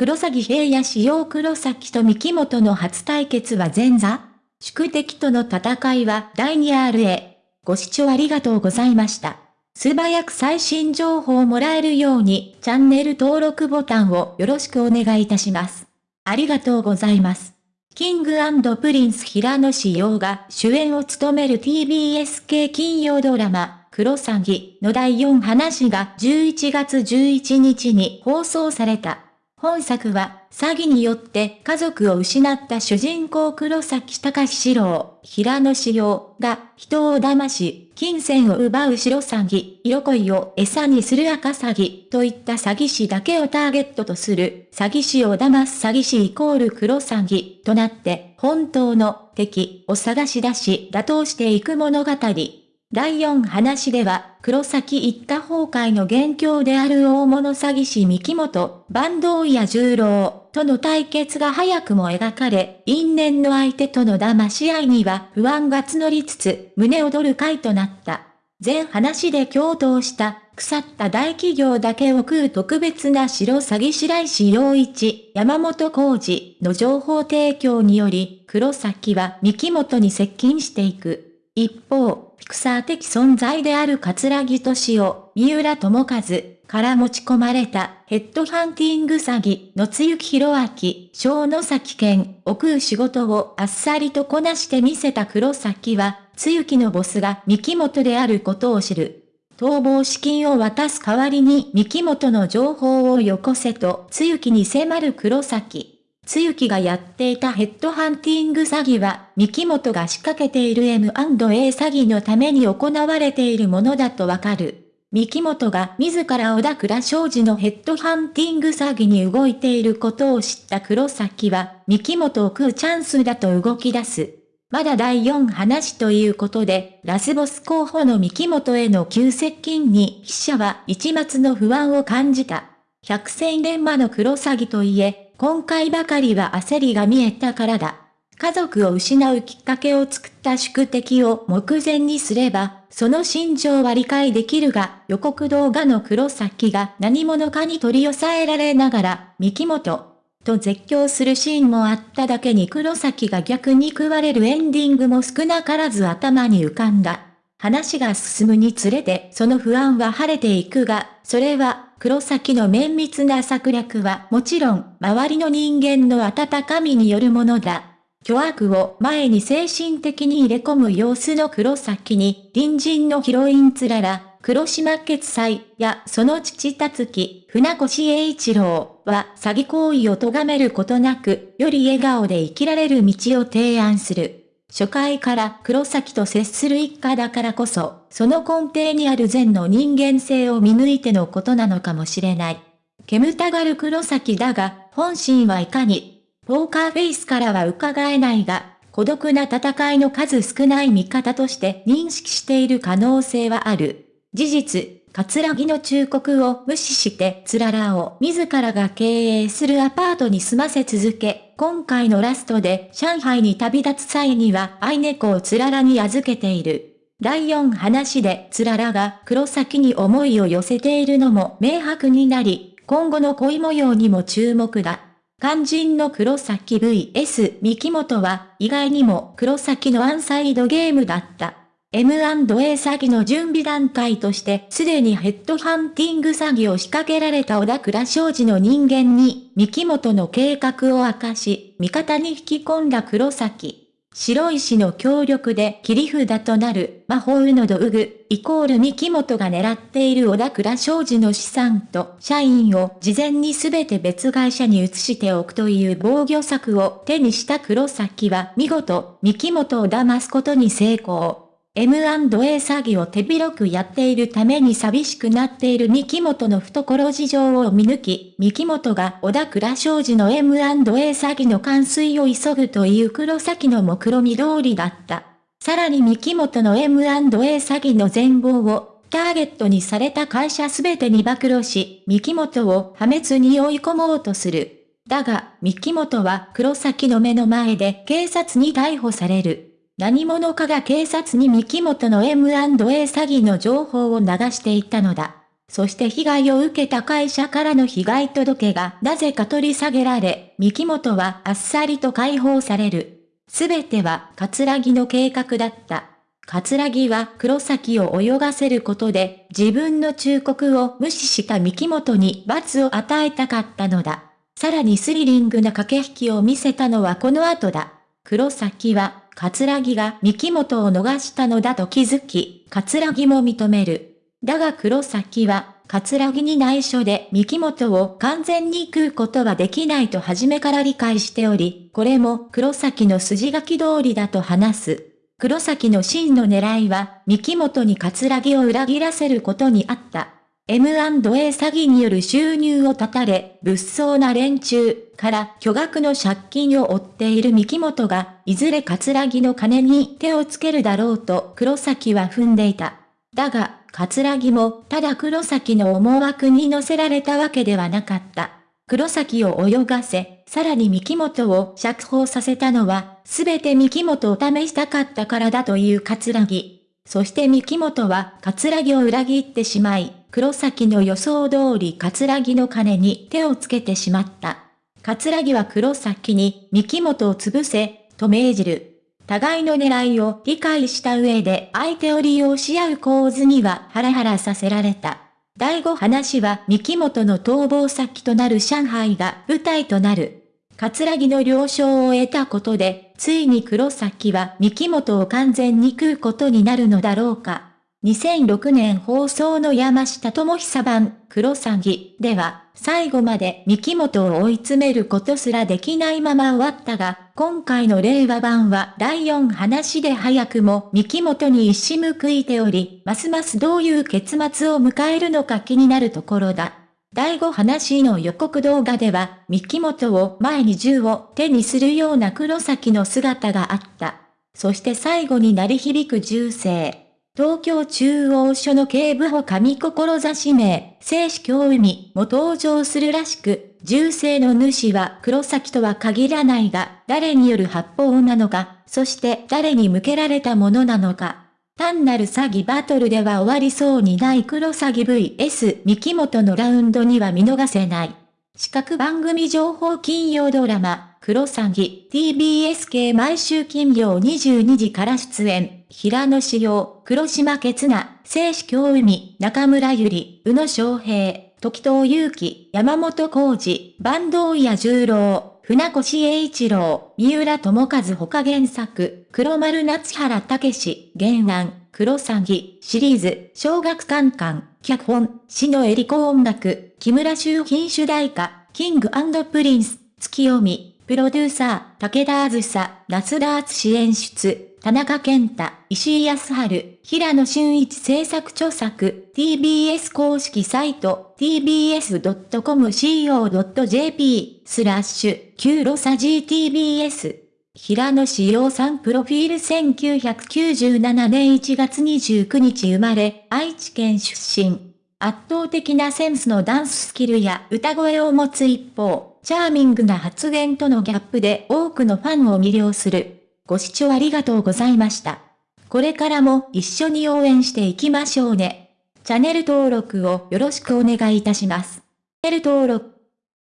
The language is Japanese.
黒崎平野使用黒崎と三木本の初対決は前座宿敵との戦いは第 2RA。ご視聴ありがとうございました。素早く最新情報をもらえるようにチャンネル登録ボタンをよろしくお願いいたします。ありがとうございます。キングプリンス平野志陽が主演を務める TBS 系金曜ドラマ、クロサギの第4話が11月11日に放送された。本作は、詐欺によって家族を失った主人公黒崎隆史郎、平野志陽が人を騙し、金銭を奪う白詐欺、色恋を餌にする赤詐欺といった詐欺師だけをターゲットとする詐欺師を騙す詐欺師イコール黒詐欺となって本当の敵を探し出し打倒していく物語。第4話では、黒崎一家崩壊の元凶である大物詐欺師三木本、坂東や十郎との対決が早くも描かれ、因縁の相手との騙し合いには不安が募りつつ、胸躍る回となった。全話で共闘した腐った大企業だけを食う特別な白詐欺師白石洋一、山本浩二の情報提供により、黒崎は三木本に接近していく。一方、フィクサー的存在である桂木敏夫、三浦智和から持ち込まれたヘッドハンティング詐欺の津幸博明、小野崎健を食う仕事をあっさりとこなしてみせた黒崎は、津幸のボスが三木本であることを知る。逃亡資金を渡す代わりに三木本の情報をよこせと津幸に迫る黒崎。つゆきがやっていたヘッドハンティング詐欺は、三木本が仕掛けている M&A 詐欺のために行われているものだとわかる。三木本が自ら小田倉商事のヘッドハンティング詐欺に動いていることを知った黒崎は、三木本を食うチャンスだと動き出す。まだ第4話ということで、ラスボス候補の三木本への急接近に記者は一末の不安を感じた。百戦錬磨の黒詐欺といえ、今回ばかりは焦りが見えたからだ。家族を失うきっかけを作った宿敵を目前にすれば、その心情は理解できるが、予告動画の黒崎が何者かに取り押さえられながら、三木本、と絶叫するシーンもあっただけに黒崎が逆に食われるエンディングも少なからず頭に浮かんだ。話が進むにつれてその不安は晴れていくが、それは黒崎の綿密な策略はもちろん、周りの人間の温かみによるものだ。巨悪を前に精神的に入れ込む様子の黒崎に、隣人のヒロインつらら、黒島決済やその父たつき、船越英一郎は詐欺行為を咎めることなく、より笑顔で生きられる道を提案する。初回から黒崎と接する一家だからこそ、その根底にある善の人間性を見抜いてのことなのかもしれない。煙たがる黒崎だが、本心はいかに、ポーカーフェイスからは伺えないが、孤独な戦いの数少ない味方として認識している可能性はある。事実、桂木の忠告を無視してつららを自らが経営するアパートに住ませ続け、今回のラストで上海に旅立つ際には愛猫をつららに預けている。第4話でつららが黒崎に思いを寄せているのも明白になり、今後の恋模様にも注目だ。肝心の黒崎 VS 三木本は意外にも黒崎のアンサイドゲームだった。M&A 詐欺の準備段階として、すでにヘッドハンティング詐欺を仕掛けられた小田倉商事の人間に、三木本の計画を明かし、味方に引き込んだ黒崎。白石の協力で切り札となる魔法の道具、イコール三木本が狙っている小田倉商事の資産と社員を事前に全て別会社に移しておくという防御策を手にした黒崎は見事三木本を騙すことに成功。M&A 詐欺を手広くやっているために寂しくなっている三木本の懐事情を見抜き、三木本が小田倉商事の M&A 詐欺の完遂を急ぐという黒崎の目論見通りだった。さらに三木本の M&A 詐欺の全貌をターゲットにされた会社すべてに暴露し、三木本を破滅に追い込もうとする。だが、三木本は黒崎の目の前で警察に逮捕される。何者かが警察に三木本の M&A 詐欺の情報を流していたのだ。そして被害を受けた会社からの被害届がなぜか取り下げられ、三木本はあっさりと解放される。すべては、葛城の計画だった。葛城は黒崎を泳がせることで、自分の忠告を無視した三木本に罰を与えたかったのだ。さらにスリリングな駆け引きを見せたのはこの後だ。黒崎は、葛城が三木本を逃したのだと気づき、葛城も認める。だが黒崎は、葛城に内緒で三木本を完全に食うことはできないと初めから理解しており、これも黒崎の筋書き通りだと話す。黒崎の真の狙いは、三木本に葛城を裏切らせることにあった。M&A 詐欺による収入を絶たれ、物騒な連中から巨額の借金を負っている三木本が、いずれ葛城の金に手をつけるだろうと黒崎は踏んでいた。だが、葛城もただ黒崎の思惑に乗せられたわけではなかった。黒崎を泳がせ、さらに三木本を釈放させたのは、すべて三木本を試したかったからだという葛城。そして三木本は葛城を裏切ってしまい、黒崎の予想通り葛城の金に手をつけてしまった。葛城は黒崎に三木本を潰せ、と命じる。互いの狙いを理解した上で相手を利用し合う構図にはハラハラさせられた。第5話は三木本の逃亡先となる上海が舞台となる。葛城の了承を得たことで、ついに黒崎は三木本を完全に食うことになるのだろうか。2006年放送の山下智久版、黒詐欺では、最後まで三木本を追い詰めることすらできないまま終わったが、今回の令和版は第4話で早くも三木本に一矢報いており、ますますどういう結末を迎えるのか気になるところだ。第5話の予告動画では、三木本を前に銃を手にするような黒崎の姿があった。そして最後に鳴り響く銃声。東京中央署の警部補上志名、聖子京海も登場するらしく、銃声の主は黒崎とは限らないが、誰による発砲なのか、そして誰に向けられたものなのか。単なる詐欺バトルでは終わりそうにない黒詐欺 VS 三木本のラウンドには見逃せない。四角番組情報金曜ドラマ、黒詐欺 TBS 系毎週金曜22時から出演、平野志陽、黒島哲那、聖子京海、中村ゆり、宇野昌平、時藤祐樹、山本浩二、坂東谷十郎、船越英一郎、三浦智和他原作、黒丸夏原武史、原案、黒詐欺、シリーズ、小学館館、脚本、死のエリコ音楽、木村修品主題歌、キングプリンス、月読み、プロデューサー、武田あずさ、夏田敦演出、田中健太、石井康春、平野俊一制作著作、TBS 公式サイト、tbs.com.co.jp、スラッシュ、9ロサ GTBS。平野志陽さんプロフィール1997年1月29日生まれ、愛知県出身。圧倒的なセンスのダンススキルや歌声を持つ一方、チャーミングな発言とのギャップで多くのファンを魅了する。ご視聴ありがとうございました。これからも一緒に応援していきましょうね。チャンネル登録をよろしくお願いいたします。チャンネル登録